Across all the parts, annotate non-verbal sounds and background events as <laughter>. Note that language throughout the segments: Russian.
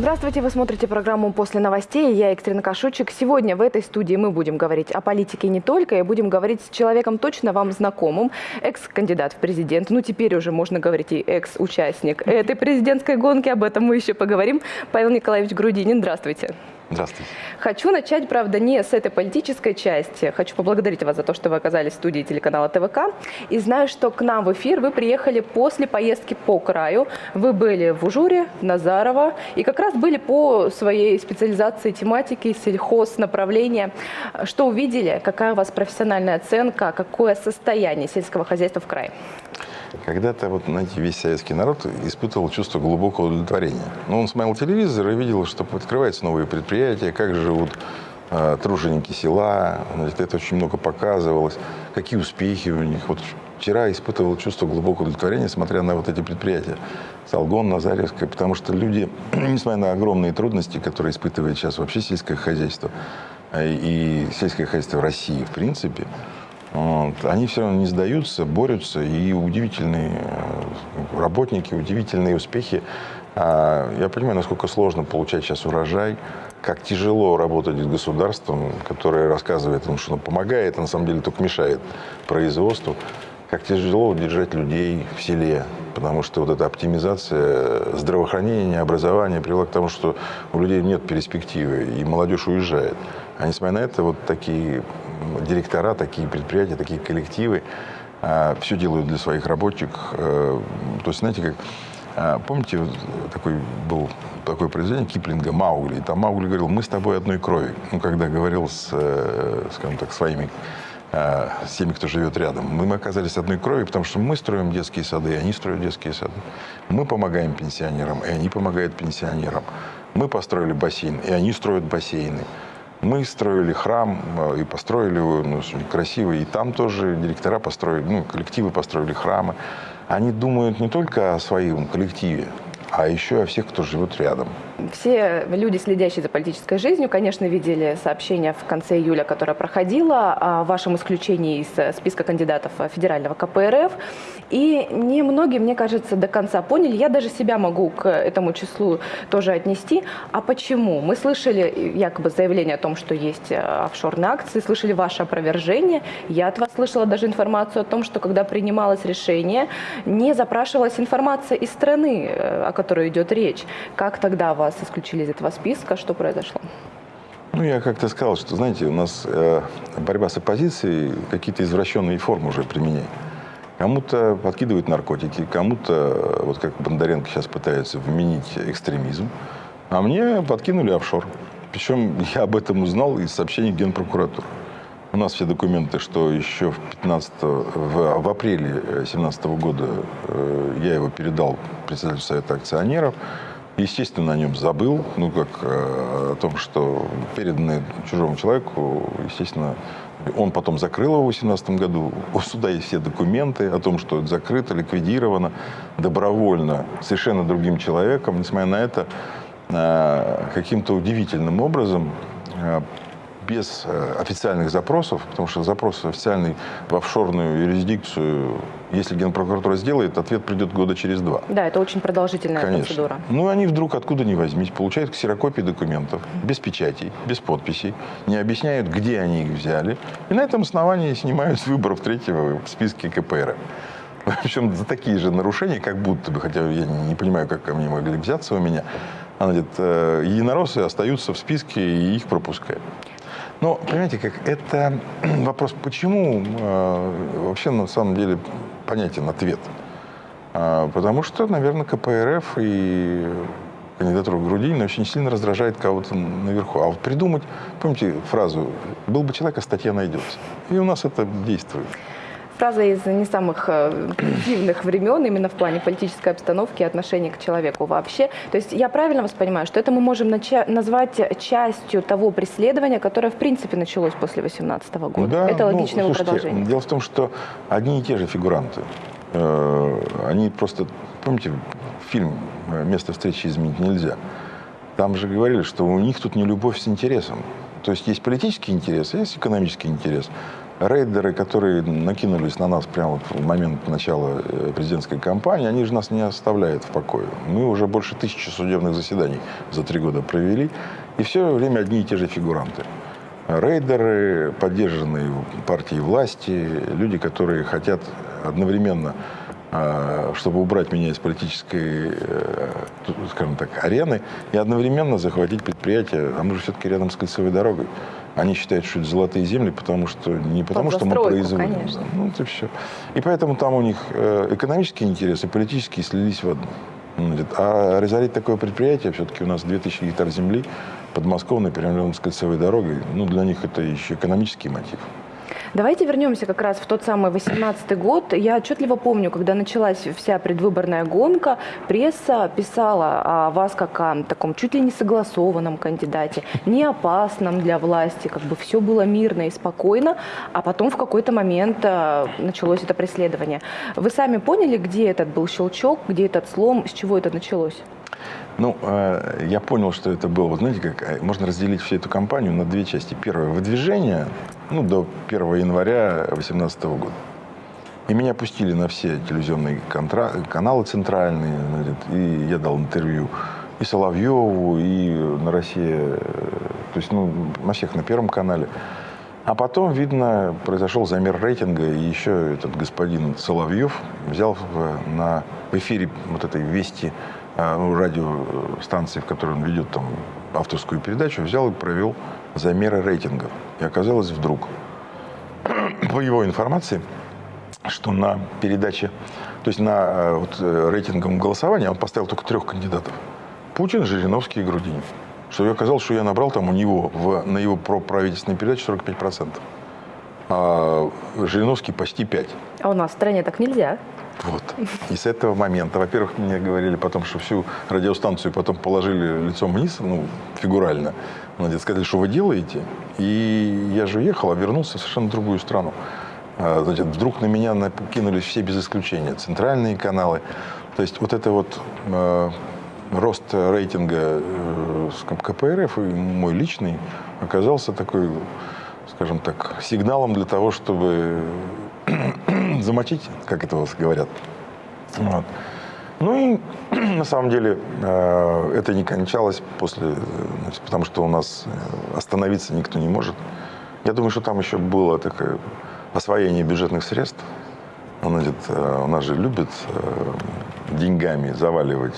Здравствуйте, вы смотрите программу «После новостей». Я Екатерина Кашучик. Сегодня в этой студии мы будем говорить о политике не только, и будем говорить с человеком точно вам знакомым, экс-кандидат в президент, ну теперь уже можно говорить и экс-участник этой президентской гонки, об этом мы еще поговорим. Павел Николаевич Грудинин, здравствуйте. Здравствуйте. Хочу начать, правда, не с этой политической части. Хочу поблагодарить вас за то, что вы оказались в студии телеканала ТВК. И знаю, что к нам в эфир вы приехали после поездки по краю. Вы были в Ужуре, в Назарово, и как раз были по своей специализации тематики, сельхоз, направления. Что увидели? Какая у вас профессиональная оценка? Какое состояние сельского хозяйства в крае? Когда-то, вот, знаете, весь советский народ испытывал чувство глубокого удовлетворения. Но он смотрел телевизор и видел, что открываются новые предприятия, как живут э, труженики села. Значит, это очень много показывалось, какие успехи у них. Вот вчера испытывал чувство глубокого удовлетворения, смотря на вот эти предприятия. Салгон, Назаревская, потому что люди, <clears throat> несмотря на огромные трудности, которые испытывает сейчас вообще сельское хозяйство, э, и сельское хозяйство в России, в принципе, вот. Они все равно не сдаются, борются, и удивительные э, работники, удивительные успехи. А, я понимаю, насколько сложно получать сейчас урожай, как тяжело работать с государством, которое рассказывает им, что оно помогает, а на самом деле только мешает производству. Как тяжело удержать людей в селе, потому что вот эта оптимизация здравоохранения, образования привела к тому, что у людей нет перспективы, и молодежь уезжает. А несмотря на это, вот такие директора, такие предприятия, такие коллективы а, все делают для своих рабочих. А, то есть, знаете, как а, Помните, такой был такое произведение Киплинга «Маугли». И там Маугли говорил, мы с тобой одной крови. Ну, когда говорил с, э, скажем так, своими с теми, кто живет рядом. Мы оказались одной крови, потому что мы строим детские сады, и они строят детские сады. Мы помогаем пенсионерам, и они помогают пенсионерам. Мы построили бассейн, и они строят бассейны. Мы строили храм э, и построили его ну, красивый. И там тоже директора построили, ну, коллективы построили храмы. Они думают не только о своем коллективе, а еще о всех, кто живет рядом. Все люди, следящие за политической жизнью, конечно, видели сообщение в конце июля, которое проходило о вашем исключении из списка кандидатов федерального КПРФ. И немногие, мне кажется, до конца поняли. Я даже себя могу к этому числу тоже отнести. А почему? Мы слышали якобы заявление о том, что есть э, офшорные акции, слышали ваше опровержение. Я от вас слышала даже информацию о том, что когда принималось решение, не запрашивалась информация из страны, э, о которой идет речь. Как тогда вас исключили из этого списка. Что произошло? Ну, я как-то сказал, что, знаете, у нас э, борьба с оппозицией какие-то извращенные формы уже применяет. Кому-то подкидывают наркотики, кому-то, вот как Бондаренко сейчас пытается вменить экстремизм, а мне подкинули офшор. Причем <laughs> я об этом узнал из сообщений Генпрокуратуры. У нас все документы, что еще в, 15, в, в апреле 2017 года э, я его передал председателю Совета акционеров. Естественно, о нем забыл, ну, как э, о том, что переданное чужому человеку, естественно, он потом закрыл его в 2018 году. У суда есть все документы о том, что это закрыто, ликвидировано добровольно, совершенно другим человеком. Несмотря на это, э, каким-то удивительным образом э, без э, официальных запросов, потому что запрос официальный в офшорную юрисдикцию, если Генпрокуратура сделает, ответ придет года через два. Да, это очень продолжительная Конечно. процедура. Ну, они вдруг откуда ни возьмись, получают ксерокопии документов, без печатей, без подписей, не объясняют, где они их взяли, и на этом основании снимают с выборов третьего в списке КПР. Причем за такие же нарушения, как будто бы, хотя я не понимаю, как они могли взяться у меня, она говорит, э, единороссы остаются в списке и их пропускают. Но, понимаете, как это <clears throat> вопрос, почему э, вообще на самом деле понятен ответ. А, потому что, наверное, КПРФ и кандидатура Грудинина очень сильно раздражает кого-то наверху. А вот придумать, помните фразу «был бы человек, а статья найдется». И у нас это действует фраза из не самых э, позитивных времен именно в плане политической обстановки и отношения к человеку вообще. То есть я правильно вас понимаю, что это мы можем назвать частью того преследования, которое в принципе началось после 2018 года? Да, это ну, логичное слушайте, продолжение. Дело в том, что одни и те же фигуранты. Э, они просто, помните, фильм «Место встречи изменить нельзя». Там же говорили, что у них тут не любовь с интересом. То есть есть политический интерес, есть экономический интерес. Рейдеры, которые накинулись на нас прямо вот в момент начала э, президентской кампании, они же нас не оставляют в покое. Мы уже больше тысячи судебных заседаний за три года провели, и все время одни и те же фигуранты. Рейдеры, поддержанные партией власти, люди, которые хотят одновременно а, чтобы убрать меня из политической, э, скажем так, арены, и одновременно захватить предприятие, а мы же все-таки рядом с кольцевой дорогой. Они считают, что это золотые земли, потому что не потому, что мы производим. Конечно. Ну, это все. И поэтому там у них э, экономические интересы, политические слились в одно. А разорить такое предприятие, все-таки у нас 2000 гектар земли, подмосковной, перевернем с кольцевой дорогой, ну, для них это еще экономический мотив. Давайте вернемся как раз в тот самый 18 год. Я отчетливо помню, когда началась вся предвыборная гонка, пресса писала о вас как о таком чуть ли не согласованном кандидате, не опасном для власти, как бы все было мирно и спокойно, а потом в какой-то момент э, началось это преследование. Вы сами поняли, где этот был щелчок, где этот слом, с чего это началось? Ну, э, я понял, что это было, знаете, как э, можно разделить всю эту кампанию на две части. Первое, выдвижение, ну, до 1 января 2018 года. И меня пустили на все телевизионные каналы центральные, и я дал интервью и Соловьеву, и на России, э, то есть, ну, на всех, на Первом канале. А потом, видно, произошел замер рейтинга, и еще этот господин Соловьев взял на, в эфире вот этой «Вести» А, ну, радиостанции, в которой он ведет там авторскую передачу, взял и провел замеры рейтингов. И оказалось вдруг, <clears throat> по его информации, что на передаче, то есть на э, вот, э, рейтинговом голосовании он поставил только трех кандидатов. Путин, Жириновский и Грудинин. Что я оказалось, что я набрал там у него в, на его правительственной передаче 45%. А Жириновский почти 5%. А у нас в стране так нельзя. Вот. И с этого момента, во-первых, мне говорили потом, что всю радиостанцию потом положили лицом вниз, ну, фигурально. Надо сказали, что вы делаете. И я же уехал, а вернулся в совершенно другую страну. А, значит, вдруг на меня накинулись все без исключения. Центральные каналы. То есть вот это вот э, рост рейтинга э, КПРФ и мой личный оказался такой, скажем так, сигналом для того, чтобы замочить, как это у вас говорят. Вот. Ну и <clears throat> на самом деле э, это не кончалось после, значит, потому что у нас э, остановиться никто не может. Я думаю, что там еще было такое освоение бюджетных средств. Значит, э, у нас же любят деньгами заваливать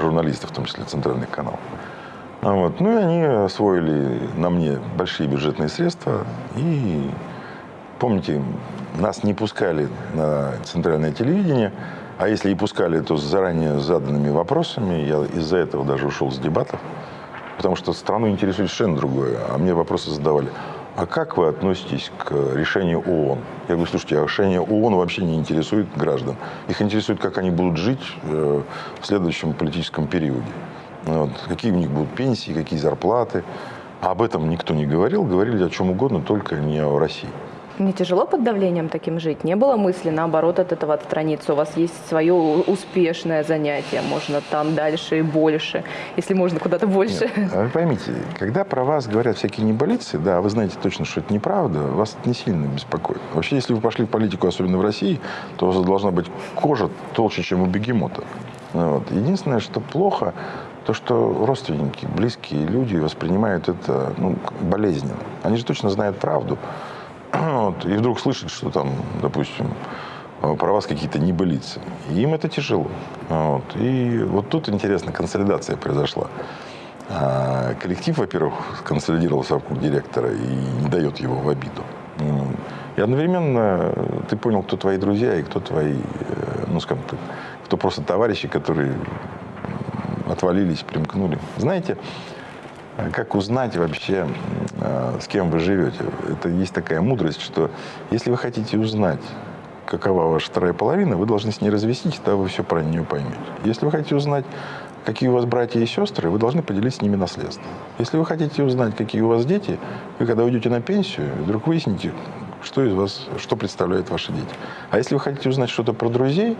журналистов, в том числе центральных каналов. Вот. Ну и они освоили на мне большие бюджетные средства. И помните, нас не пускали на центральное телевидение, а если и пускали, то с заранее заданными вопросами. Я из-за этого даже ушел с дебатов, потому что страну интересует совершенно другое. А мне вопросы задавали. А как вы относитесь к решению ООН? Я говорю, слушайте, а решение ООН вообще не интересует граждан. Их интересует, как они будут жить э, в следующем политическом периоде. Вот. Какие у них будут пенсии, какие зарплаты. А об этом никто не говорил. Говорили о чем угодно, только не о России. Не тяжело под давлением таким жить? Не было мысли, наоборот, от этого отстраниться? У вас есть свое успешное занятие, можно там дальше и больше, если можно куда-то больше. Нет, а вы поймите, когда про вас говорят всякие неболицы, да, вы знаете точно, что это неправда, вас это не сильно беспокоит. Вообще, если вы пошли в политику, особенно в России, то у вас должна быть кожа толще, чем у бегемота. Вот. Единственное, что плохо, то, что родственники, близкие люди воспринимают это ну, болезненно. Они же точно знают правду. <clears throat> Вот, и вдруг слышат, что там, допустим, про вас какие-то небылицы. И им это тяжело. Вот. И вот тут, интересно, консолидация произошла. А коллектив, во-первых, консолидировался вокруг директора и не дает его в обиду. И одновременно ты понял, кто твои друзья и кто твои, э, ну, скажем так, кто просто товарищи, которые отвалились, примкнули. Знаете, как узнать вообще, с кем вы живете? Это есть такая мудрость, что если вы хотите узнать, какова ваша вторая половина, вы должны с ней развестись, тогда вы все про нее поймете. Если вы хотите узнать, какие у вас братья и сестры, вы должны поделить с ними наследство. Если вы хотите узнать, какие у вас дети, вы когда уйдете на пенсию, вдруг выясните, что из вас, что представляют ваши дети. А если вы хотите узнать что-то про друзей,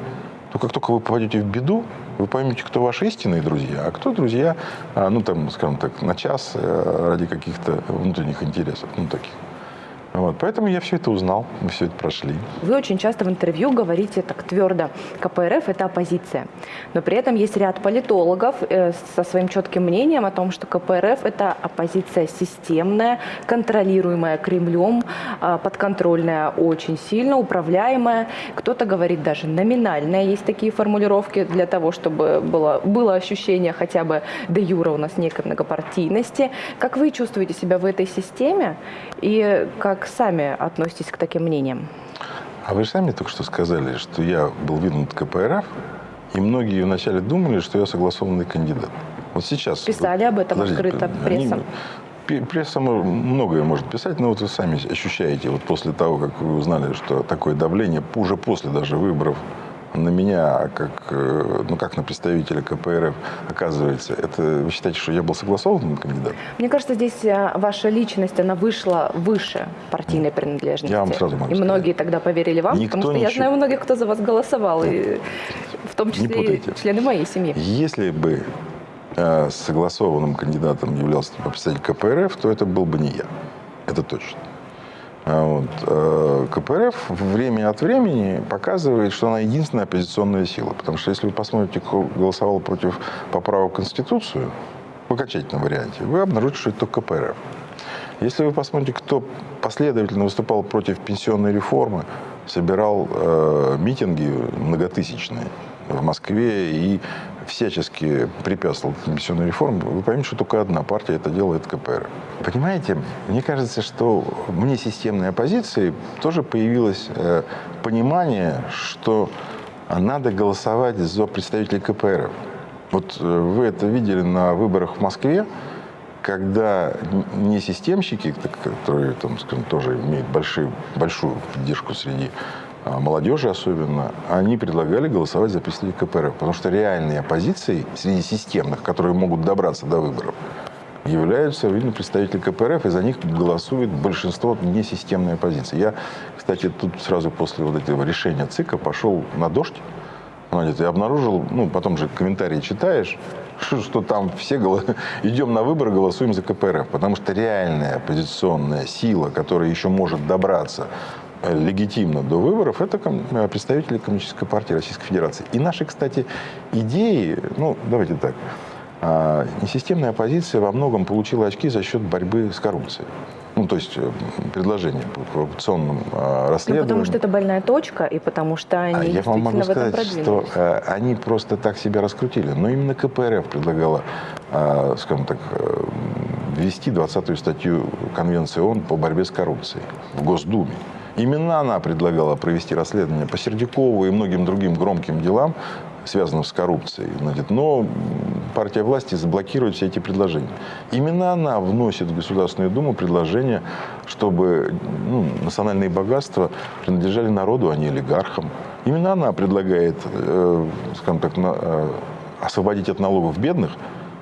то как только вы попадете в беду, вы поймете, кто ваши истинные друзья, а кто друзья, а, ну, там, скажем так, на час э, ради каких-то внутренних интересов, ну, таких. Вот, поэтому я все это узнал, мы все это прошли. Вы очень часто в интервью говорите так твердо, КПРФ – это оппозиция. Но при этом есть ряд политологов э, со своим четким мнением о том, что КПРФ – это оппозиция системная, контролируемая Кремлем, э, подконтрольная очень сильно, управляемая. Кто-то говорит даже номинальная. Есть такие формулировки для того, чтобы было, было ощущение хотя бы де юра у нас некой многопартийности. Как вы чувствуете себя в этой системе? И как сами относитесь к таким мнениям? А вы же сами только что сказали, что я был виднут КПРФ, и многие вначале думали, что я согласованный кандидат. Вот сейчас... Писали об этом Подождите, открыто они- пресса. многое может писать, но вот вы сами ощущаете, вот после того, как вы узнали, что такое давление, уже после даже выборов на меня, как, э, ну, как на представителя КПРФ, оказывается, это вы считаете, что я был согласованным кандидатом? Мне кажется, здесь э, ваша личность, она вышла выше партийной принадлежности. Я вам сразу могу И сказать. многие тогда поверили вам, Никто потому что я ничего- знаю многих, кто за вас голосовал, и в том числе и члены моей семьи. Если бы э, согласованным кандидатом являлся представитель КПРФ, то это был бы не я. Это точно. А вот, э, КПРФ время от времени показывает, что она единственная оппозиционная сила. Потому что если вы посмотрите, кто голосовал против поправок в Конституцию, в окончательном варианте, вы обнаружите, что это только КПРФ. Если вы посмотрите, кто последовательно выступал против пенсионной реформы, собирал э, митинги многотысячные в Москве и всячески препятствовал пенсионной реформе, вы поймете, что только одна партия это делает КПРФ. Понимаете, мне кажется, что вне системной оппозиции тоже появилось э, понимание, что надо голосовать за представителей КПРФ. Вот э, вы это видели на выборах в Москве, когда не системщики, которые там, скажем, тоже имеют большие, большую поддержку среди молодежи особенно, они предлагали голосовать за представителей КПРФ. Потому что реальной оппозицией среди системных, которые могут добраться до выборов, являются, видно, представители КПРФ, и за них голосует большинство несистемной оппозиции. Я, кстати, тут сразу после вот этого решения ЦИКа пошел на дождь, и обнаружил, ну, потом же комментарии читаешь, <laughs> что, там все голо- <laughs> идем на выборы, голосуем за КПРФ. Потому что реальная оппозиционная сила, которая еще может добраться легитимно до выборов, это э, представители Коммунистической партии Российской Федерации. И наши, кстати, идеи, ну, давайте так, а, несистемная оппозиция во многом получила очки за счет борьбы с коррупцией. Ну, то есть э, предложения по коррупционным а, Ну, расследованиям. потому что это больная точка, и потому что они А я вам могу сказать, что э, они просто так себя раскрутили. Но именно КПРФ предлагала, э, скажем так, ввести 20-ю статью Конвенции ООН по борьбе с коррупцией в Госдуме. Именно она предлагала провести расследование по Сердюкову и многим другим громким делам, связанным с коррупцией. Значит, но партия власти заблокирует все эти предложения. Именно она вносит в Государственную Думу предложение, чтобы ну, национальные богатства принадлежали народу, а не олигархам. Именно она предлагает, э, скажем так, на- э, освободить от налогов бедных,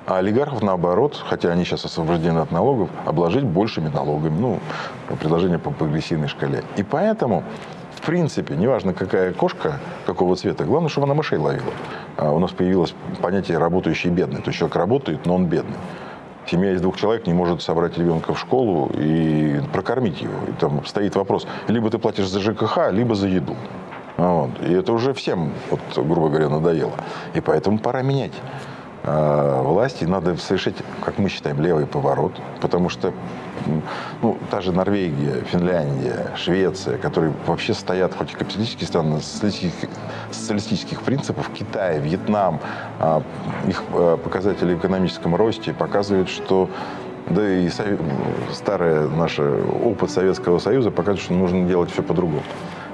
а олигархов, наоборот, хотя они сейчас освобождены от налогов, обложить большими налогами. Ну, предложение по прогрессивной шкале. И поэтому, в принципе, неважно, какая кошка, какого цвета, главное, чтобы она мышей ловила. А у нас появилось понятие «работающий бедный». То есть человек работает, но он бедный. Семья из двух человек не может собрать ребенка в школу и прокормить его. И там стоит вопрос, либо ты платишь за ЖКХ, либо за еду. Вот. И это уже всем, вот, грубо говоря, надоело. И поэтому пора менять власти. Надо совершить, как мы считаем, левый поворот. Потому что ну, та же Норвегия, Финляндия, Швеция, которые вообще стоят, хоть и капиталистические страны, социалистических, социалистических принципов, Китай, Вьетнам, а, их э, показатели в экономическом росте показывают, что да и старый наш опыт Советского Союза показывает, что нужно делать все по-другому.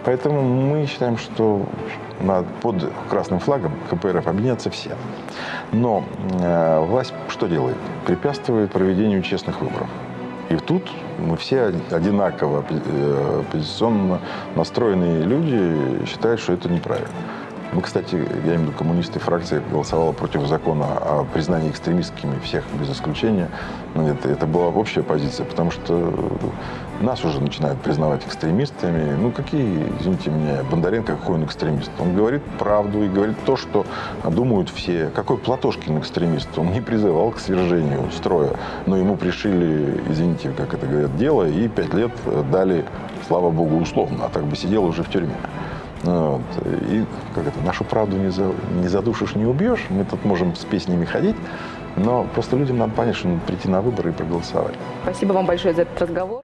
Поэтому мы считаем, что под красным флагом КПРФ объединятся все. Но э, власть что делает? Препятствует проведению честных выборов. И тут мы все одинаково э, оппозиционно настроенные люди считают, что это неправильно. Мы, кстати, я имею в виду коммунисты, фракция голосовала против закона о признании экстремистскими всех без исключения. Ну, Это, это была общая позиция, потому что нас уже начинают признавать экстремистами. Ну, какие, извините меня, Бондаренко, какой он экстремист? Он говорит правду и говорит то, что думают все. Какой Платошкин экстремист? Он не призывал к свержению строя, но ему пришили, извините, как это говорят, дело, и пять лет дали, слава богу, условно, а так бы сидел уже в тюрьме. Вот. И как это, нашу правду не, за, не задушишь, не убьешь. Мы тут можем с песнями ходить, но просто людям надо понять, что надо прийти на выборы и проголосовать. Спасибо вам большое за этот разговор.